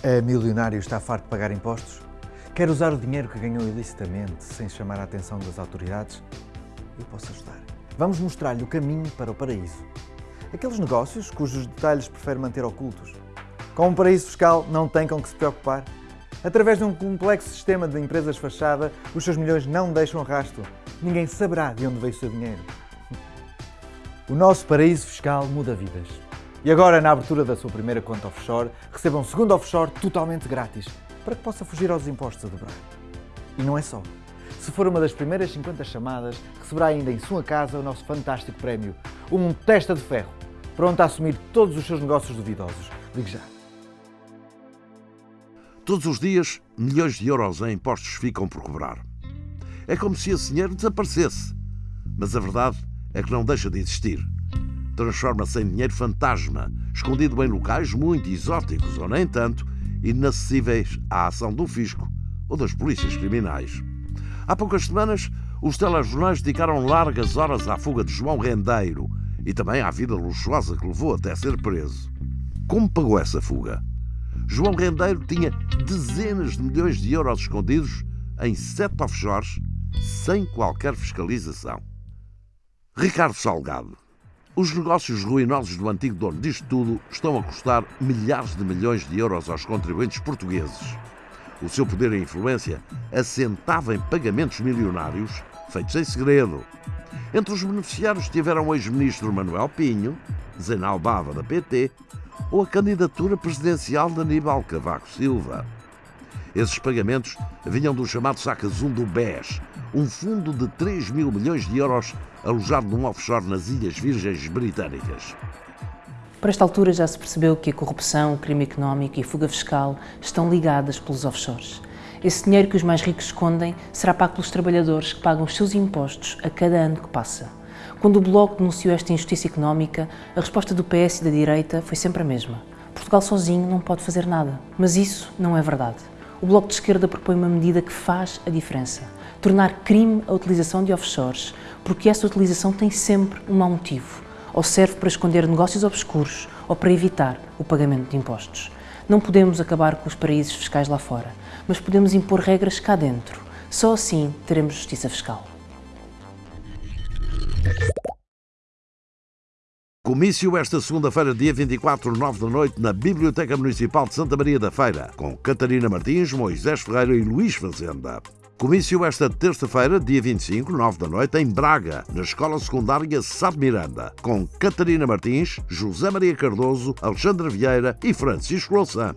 É milionário está farto de pagar impostos? Quer usar o dinheiro que ganhou ilicitamente sem chamar a atenção das autoridades? Eu posso ajudar. Vamos mostrar-lhe o caminho para o paraíso. Aqueles negócios cujos detalhes prefere manter ocultos. Com um paraíso fiscal não tem com que se preocupar. Através de um complexo sistema de empresas fachada, os seus milhões não deixam rasto. Ninguém saberá de onde veio o seu dinheiro. O nosso paraíso fiscal muda vidas. E agora, na abertura da sua primeira conta offshore, receba um segundo offshore totalmente grátis, para que possa fugir aos impostos a dobrar. E não é só. Se for uma das primeiras 50 chamadas, receberá ainda em sua casa o nosso fantástico prémio, um testa de ferro, pronto a assumir todos os seus negócios duvidosos. Ligue já. Todos os dias, milhões de euros em impostos ficam por cobrar. É como se esse dinheiro desaparecesse. Mas a verdade é que não deixa de existir transforma-se em dinheiro fantasma, escondido em locais muito exóticos ou nem tanto, inacessíveis à ação do fisco ou das polícias criminais. Há poucas semanas, os telejornais dedicaram largas horas à fuga de João Rendeiro e também à vida luxuosa que levou até ser preso. Como pagou essa fuga? João Rendeiro tinha dezenas de milhões de euros escondidos em sete offshores sem qualquer fiscalização. Ricardo Salgado os negócios ruinosos do antigo dono disto tudo estão a custar milhares de milhões de euros aos contribuintes portugueses. O seu poder e influência assentava em pagamentos milionários feitos em segredo. Entre os beneficiários estiveram o ex-ministro Manuel Pinho, Zenal Bava da PT, ou a candidatura presidencial de Aníbal Cavaco Silva. Esses pagamentos vinham do chamado Sacazum do BES, um fundo de 3 mil milhões de euros alojado num offshore nas Ilhas Virgens Britânicas. Para esta altura já se percebeu que a corrupção, o crime económico e a fuga fiscal estão ligadas pelos offshores. Esse dinheiro que os mais ricos escondem será pago pelos trabalhadores que pagam os seus impostos a cada ano que passa. Quando o Bloco denunciou esta injustiça económica, a resposta do PS e da direita foi sempre a mesma. Portugal sozinho não pode fazer nada. Mas isso não é verdade. O Bloco de Esquerda propõe uma medida que faz a diferença. Tornar crime a utilização de offshores, porque essa utilização tem sempre um mau motivo. Ou serve para esconder negócios obscuros, ou para evitar o pagamento de impostos. Não podemos acabar com os paraísos fiscais lá fora, mas podemos impor regras cá dentro. Só assim teremos justiça fiscal. Comício esta segunda-feira, dia 24, 9 da noite, na Biblioteca Municipal de Santa Maria da Feira, com Catarina Martins, Moisés Ferreira e Luís Fazenda. Comício esta terça-feira, dia 25, 9 da noite, em Braga, na Escola Secundária Sá Miranda, com Catarina Martins, José Maria Cardoso, Alexandre Vieira e Francisco Louçã.